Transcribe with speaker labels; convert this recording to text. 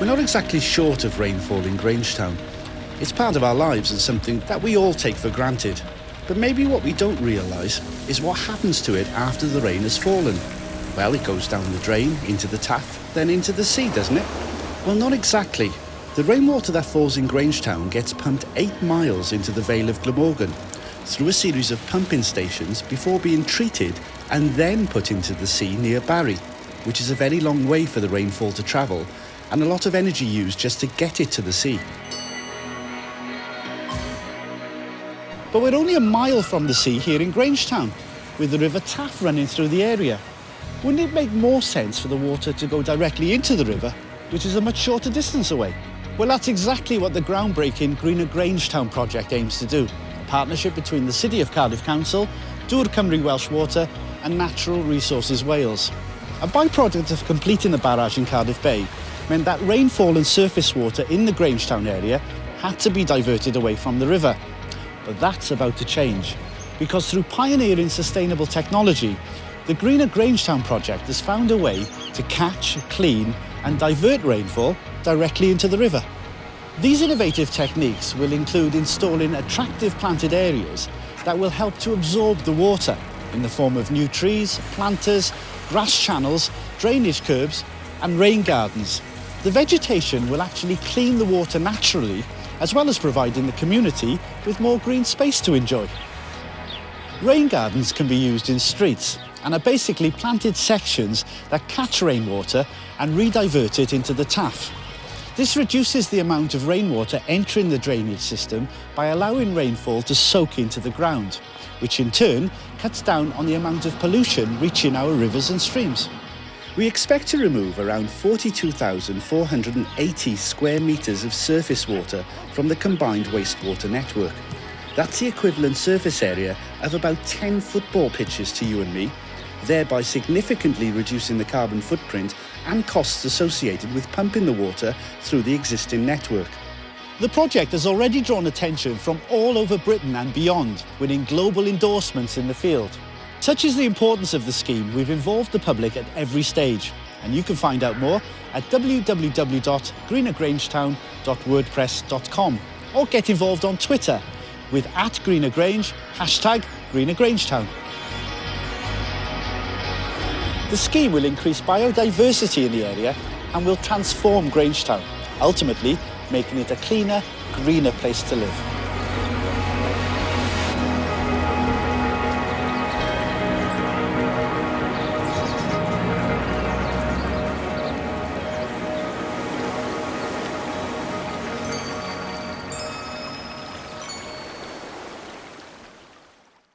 Speaker 1: We're not exactly short of rainfall in Grangetown. It's part of our lives and something that we all take for granted. But maybe what we don't realise is what happens to it after the rain has fallen. Well, it goes down the drain, into the Taff, then into the sea, doesn't it? Well, not exactly. The rainwater that falls in Grangetown gets pumped 8 miles into the Vale of Glamorgan through a series of pumping stations before being treated and then put into the sea near Barry, which is a very long way for the rainfall to travel and a lot of energy used just to get it to the sea. But we're only a mile from the sea here in Grangetown, with the River Taff running through the area. Wouldn't it make more sense for the water to go directly into the river, which is a much shorter distance away? Well, that's exactly what the groundbreaking Greener Grangetown project aims to do. A partnership between the City of Cardiff Council, Dŵr Cymru Welsh Water and Natural Resources Wales. A byproduct of completing the barrage in Cardiff Bay meant that rainfall and surface water in the Grangetown area had to be diverted away from the river. But that's about to change, because through pioneering sustainable technology, the Greener Grangetown project has found a way to catch, clean and divert rainfall directly into the river. These innovative techniques will include installing attractive planted areas that will help to absorb the water in the form of new trees, planters, grass channels, drainage curbs and rain gardens. The vegetation will actually clean the water naturally as well as providing the community with more green space to enjoy. Rain gardens can be used in streets and are basically planted sections that catch rainwater and redivert it into the Taff. This reduces the amount of rainwater entering the drainage system by allowing rainfall to soak into the ground, which in turn cuts down on the amount of pollution reaching our rivers and streams. We expect to remove around 42,480 square metres of surface water from the combined wastewater network. That's the equivalent surface area of about 10 football pitches to you and me, thereby significantly reducing the carbon footprint and costs associated with pumping the water through the existing network. The project has already drawn attention from all over Britain and beyond, winning global endorsements in the field. Such is the importance of the scheme, we've involved the public at every stage. And you can find out more at www.greenergrangetown.wordpress.com or get involved on Twitter with at greenergrange, hashtag greenergrangetown. The scheme will increase biodiversity in the area and will transform Grangetown, ultimately making it a cleaner, greener place to live.